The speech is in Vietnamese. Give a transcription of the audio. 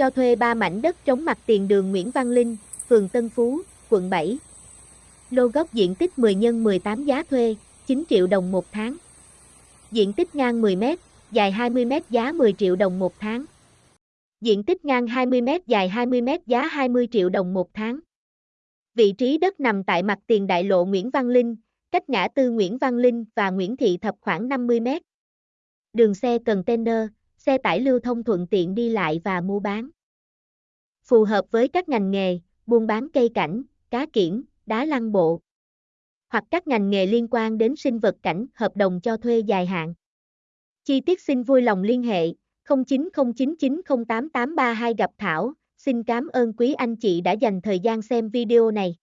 cho thuê 3 mảnh đất trống mặt tiền đường Nguyễn Văn Linh, phường Tân Phú, quận 7. Lô gốc diện tích 10 x 18 giá thuê, 9 triệu đồng một tháng. Diện tích ngang 10 m, dài 20 m giá 10 triệu đồng một tháng. Diện tích ngang 20 m dài 20 m giá 20 triệu đồng một tháng. Vị trí đất nằm tại mặt tiền đại lộ Nguyễn Văn Linh, cách ngã tư Nguyễn Văn Linh và Nguyễn Thị Thập khoảng 50 m. Đường xe container, xe tải lưu thông thuận tiện đi lại và mua bán. Phù hợp với các ngành nghề, buôn bán cây cảnh, cá kiển, đá lăng bộ. Hoặc các ngành nghề liên quan đến sinh vật cảnh, hợp đồng cho thuê dài hạn. Chi tiết xin vui lòng liên hệ 0909908832 gặp Thảo. Xin cảm ơn quý anh chị đã dành thời gian xem video này.